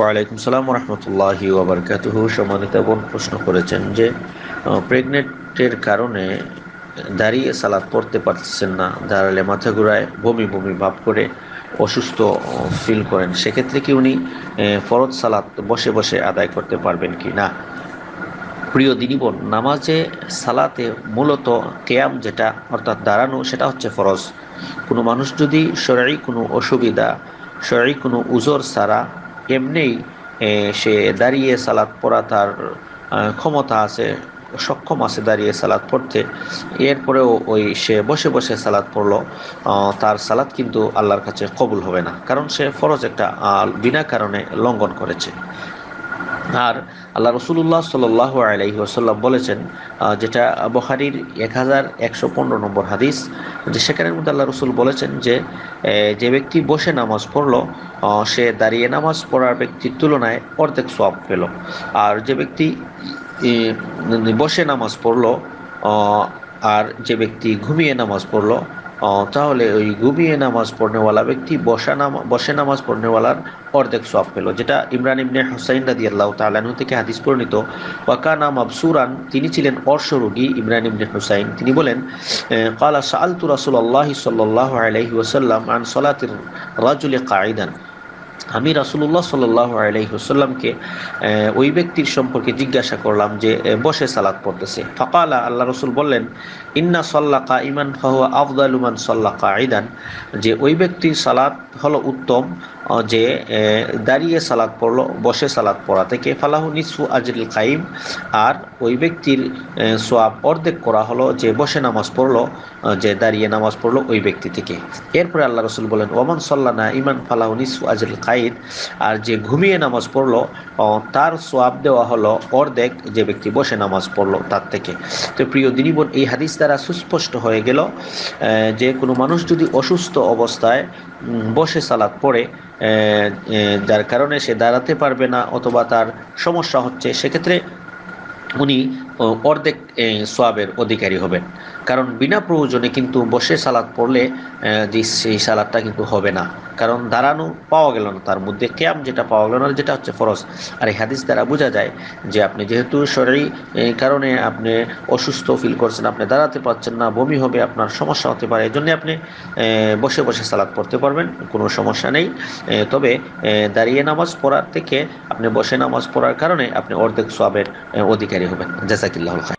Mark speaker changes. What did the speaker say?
Speaker 1: ওয়ালাইকুম সালাম রহমতুল্লাহি ওবরকাতুহ। সম্মানিত বোন প্রশ্ন করেছেন যে প্রেগনেন্টের কারণে দাঁড়িয়ে সালাদ পড়তে পারতেছেন না, দাঁড়ালে মাথা ঘুরায়, বমি বমি ভাব করে অসুস্থ ফিল করেন। সেক্ষেত্রে কি উনি ফরজ সালাদ বসে বসে আদায় করতে পারবেন কি না? প্রিয় দিনীবন নামাজে সালাতে মূলত কেয়াম যেটা, অর্থাৎ দাঁড়ানো, সেটা হচ্ছে ফরজ। কোনো মানুষ যদি শরীর কোনো অসুবিধা, শরীর কোনো উজোর সারা এমনিই সে দাঁড়িয়ে সালাদ পড়া তার ক্ষমতা আছে, সক্ষম আছে দাঁড়িয়ে সালাদ পড়তে। এরপরেও ওই সে বসে বসে সালাদ পড়ল। তার সালাদ কিন্তু আল্লাহর কাছে কবুল হবে না। কারণ সে ফরজ একটা বিনা কারণে লঙ্ঘন করেছে। আর আল্লাহ রসুল্লাহ সাল আলহি আসাল্লাম বলেছেন যেটা বখারির এক হাজার একশো পনেরো নম্বর হাদিস, যে সেখানের মধ্যে আল্লাহ রসুল বলেছেন যে যে ব্যক্তি বসে নামাজ পড়ল সে দাঁড়িয়ে নামাজ পড়ার ব্যক্তির তুলনায় অর্ধেক সব পেল। আর যে ব্যক্তি বসে নামাজ পড়ল আর যে ব্যক্তি ঘুমিয়ে নামাজ পড়ল তাহলে ওই ঘুমিয়ে নামাজ পড়নেওয়ালা ব্যক্তি বসা নামা, বসে নামাজ পড়নেওয়ালার অর্ধেক সব পেল, যেটা ইমরান ইবনে হুসাইন রাদি আল্লাহ তালানু থেকে হাদিস পরিণত ওয়াকানা আবসুরান তিনি ছিলেন অর্শরোগী ইমরান ইবনে হুসাইন। তিনি বলেন কালা সালতু রাসুল আল্লাহ সাল্লাহ আলহি ওসাল্লাম আন সলাতির রাজুল কাঈদান। আমি রাসুল্লাহ সাল্লাহ আলহিহসাল্লামকে ওই ব্যক্তির সম্পর্কে জিজ্ঞাসা করলাম যে বসে সালাত পড়তেছে। ফকালা, আল্লাহ রসুল বললেন, ইন্না সল্লা কা ইমান ফাহুয়া আফদালুমান সল্লা কা আইদান যে, ওই ব্যক্তির সালাত হলো উত্তম যে দাঁড়িয়ে সালাদ পড়ল, বসে সালাদ পড়া থেকে। ফালাহু নিসু আজরুল কাইম। আর ওই ব্যক্তির সোয়াব অর্ধেক করা হলো, যে, বসে নামাজ পড়ল যে, দাঁড়িয়ে নামাজ পড়ল ওই ব্যক্তি থেকে। এরপরে আল্লাহ রসুল বলেন, ওমান সাল্লা না ইমান ফালাহু নিসু আজরুল কাইদ আর যে ঘুমিয়ে নামাজ পড়ল তার সোয়াব দেওয়া হলো অর্ধেক যে ব্যক্তি বসে নামাজ পড়ল তার থেকে। তো প্রিয় দিনীবন এই হাদিস দ্বারা সুস্পষ্ট হয়ে গেল যে কোনো মানুষ যদি অসুস্থ অবস্থায় বসে সালাদ পড়ে যার কারণে সে দাঁড়াতে পারবে না অথবা তার সমস্যা হচ্ছে, সেক্ষেত্রে উনি অর্ধেক সোয়াবের অধিকারী হবেন। কারণ বিনা প্রয়োজনে কিন্তু বসে সালাদ পড়লে যে সেই সালাদটা কিন্তু হবে না। কারণ দাঁড়ানো পাওয়া গেল না। তার মধ্যে ক্যাম যেটা পাওয়া গেল না, যেটা হচ্ছে ফরজ। আর এই হাদিস দ্বারা বোঝা যায় যে আপনি যেহেতু শরীর কারণে আপনি অসুস্থ ফিল করছেন, আপনি দাঁড়াতে পারছেন না, বমি হবে, আপনার সমস্যা হতে পারে, এই জন্যে আপনি বসে বসে সালাদ পড়তে পারবেন, কোনো সমস্যা নেই। তবে দাঁড়িয়ে নামাজ পড়ার থেকে আপনি বসে নামাজ পড়ার কারণে আপনি অর্ধেক সোয়াবের অধিকারী হবেন। جزاك الله الخير.